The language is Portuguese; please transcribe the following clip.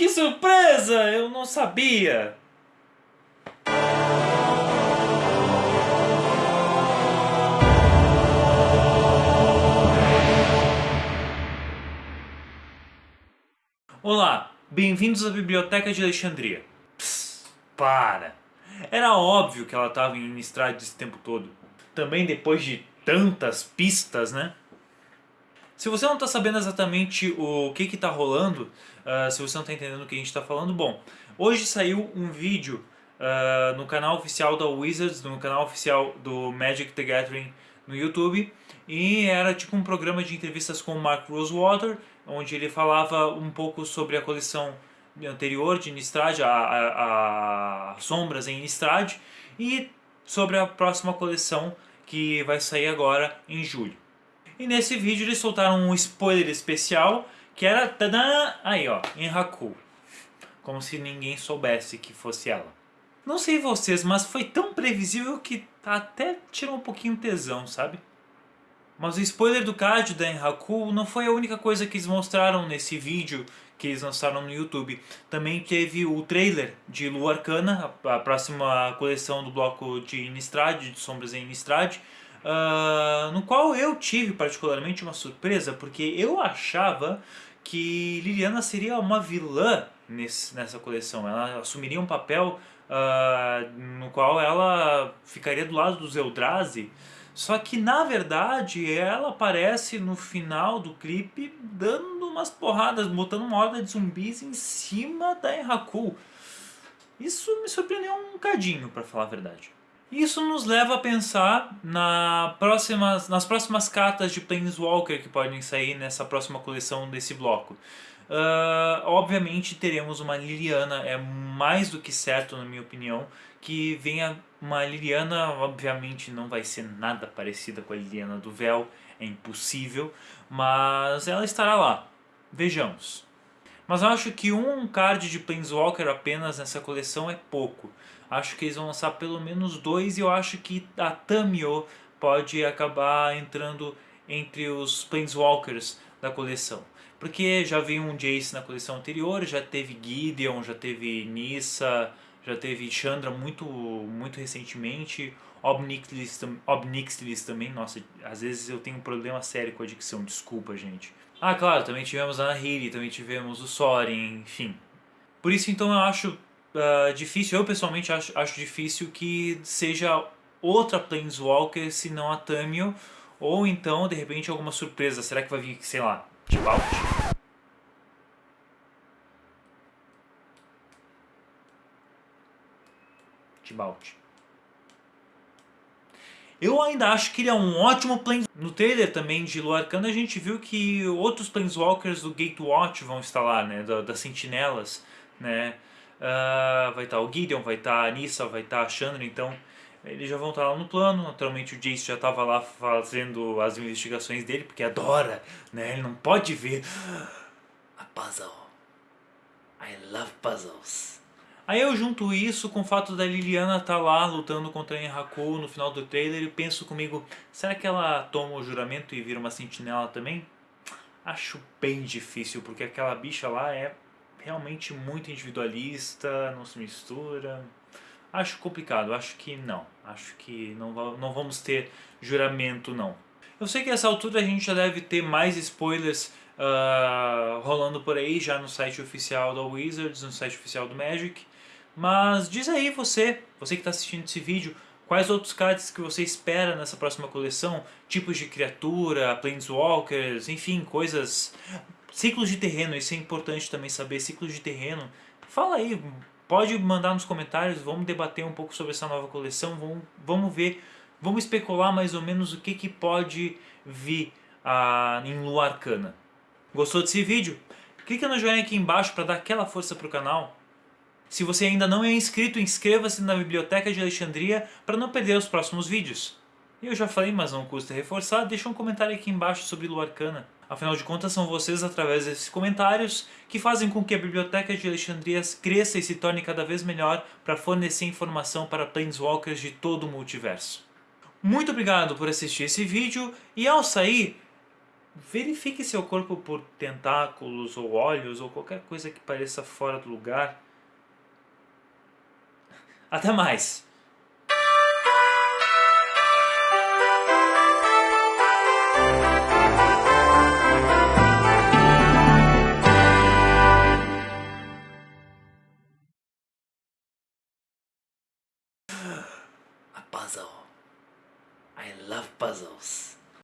que surpresa! Eu não sabia! Olá, bem-vindos à Biblioteca de Alexandria. Psst, para! Era óbvio que ela estava em Innistrad esse tempo todo. Também depois de tantas pistas, né? Se você não está sabendo exatamente o que está rolando, uh, se você não está entendendo o que a gente está falando, bom, hoje saiu um vídeo uh, no canal oficial da Wizards, no canal oficial do Magic the Gathering no YouTube, e era tipo um programa de entrevistas com o Mark Rosewater, onde ele falava um pouco sobre a coleção anterior de Innistrad, a, a, a Sombras em Innistrad, e sobre a próxima coleção que vai sair agora em julho. E nesse vídeo eles soltaram um spoiler especial que era tadã, aí ó, em Haku. Como se ninguém soubesse que fosse ela. Não sei vocês, mas foi tão previsível que até tirou um pouquinho tesão, sabe? Mas o spoiler do card da Enhaku não foi a única coisa que eles mostraram nesse vídeo que eles lançaram no YouTube. Também teve o trailer de Lua Arcana, a próxima coleção do bloco de Innistrad, de Sombras em Innistrad, uh, no qual eu tive particularmente uma surpresa, porque eu achava que Liliana seria uma vilã nesse, nessa coleção. Ela assumiria um papel uh, no qual ela ficaria do lado dos Eldrazi, só que na verdade ela aparece no final do clipe dando umas porradas, botando uma horda de zumbis em cima da Enraku. Isso me surpreendeu um cadinho, para falar a verdade. Isso nos leva a pensar na próximas, nas próximas cartas de Planeswalker que podem sair nessa próxima coleção desse bloco. Uh, obviamente teremos uma Liliana, é mais do que certo na minha opinião, que venha uma Liliana, obviamente não vai ser nada parecida com a Liliana do Véu, é impossível, mas ela estará lá, vejamos. Mas acho que um card de Planeswalker apenas nessa coleção é pouco. Acho que eles vão lançar pelo menos dois e eu acho que a Tamio pode acabar entrando entre os Planeswalkers da coleção. Porque já veio um Jace na coleção anterior, já teve Gideon, já teve Nissa, já teve Chandra muito, muito recentemente, Obnixlis, Obnixlis também, nossa, às vezes eu tenho um problema sério com a dicção, desculpa gente. Ah, claro, também tivemos a Nahiri, também tivemos o Sorin, enfim. Por isso então eu acho uh, difícil, eu pessoalmente acho, acho difícil que seja outra Planeswalker, se não a Tamio, ou então de repente alguma surpresa, será que vai vir, sei lá, Tibalt? Tibalt. Eu ainda acho que ele é um ótimo Planeswalker. No trailer também de Lua Arcana a gente viu que outros Planeswalkers do Gatewatch vão lá, né? Da, das Sentinelas, né? Uh, vai estar o Gideon, vai estar a Nissa, vai estar a Chandra, então eles já vão estar lá no plano. Naturalmente o Jace já estava lá fazendo as investigações dele, porque adora, né? Ele não pode ver a puzzle. I love puzzles. Aí eu junto isso com o fato da Liliana estar tá lá lutando contra a Enraku no final do trailer e penso comigo, será que ela toma o juramento e vira uma sentinela também? Acho bem difícil, porque aquela bicha lá é realmente muito individualista, não se mistura. Acho complicado, acho que não. Acho que não, não vamos ter juramento não. Eu sei que nessa altura a gente já deve ter mais spoilers uh, rolando por aí, já no site oficial da Wizards, no site oficial do Magic. Mas diz aí você, você que está assistindo esse vídeo, quais outros cards que você espera nessa próxima coleção? Tipos de criatura, planeswalkers, enfim, coisas... Ciclos de terreno, isso é importante também saber, ciclos de terreno. Fala aí, pode mandar nos comentários, vamos debater um pouco sobre essa nova coleção, vamos, vamos ver, vamos especular mais ou menos o que, que pode vir ah, em Lua Arcana. Gostou desse vídeo? Clica no joinha aqui embaixo para dar aquela força para o canal. Se você ainda não é inscrito, inscreva-se na Biblioteca de Alexandria para não perder os próximos vídeos. Eu já falei, mas não custa reforçar, deixa um comentário aqui embaixo sobre Lua Arcana. Afinal de contas, são vocês, através desses comentários, que fazem com que a Biblioteca de Alexandria cresça e se torne cada vez melhor para fornecer informação para Planeswalkers de todo o multiverso. Muito obrigado por assistir esse vídeo e ao sair, verifique seu corpo por tentáculos ou olhos ou qualquer coisa que pareça fora do lugar. Até mais! Puzzle. I love puzzles.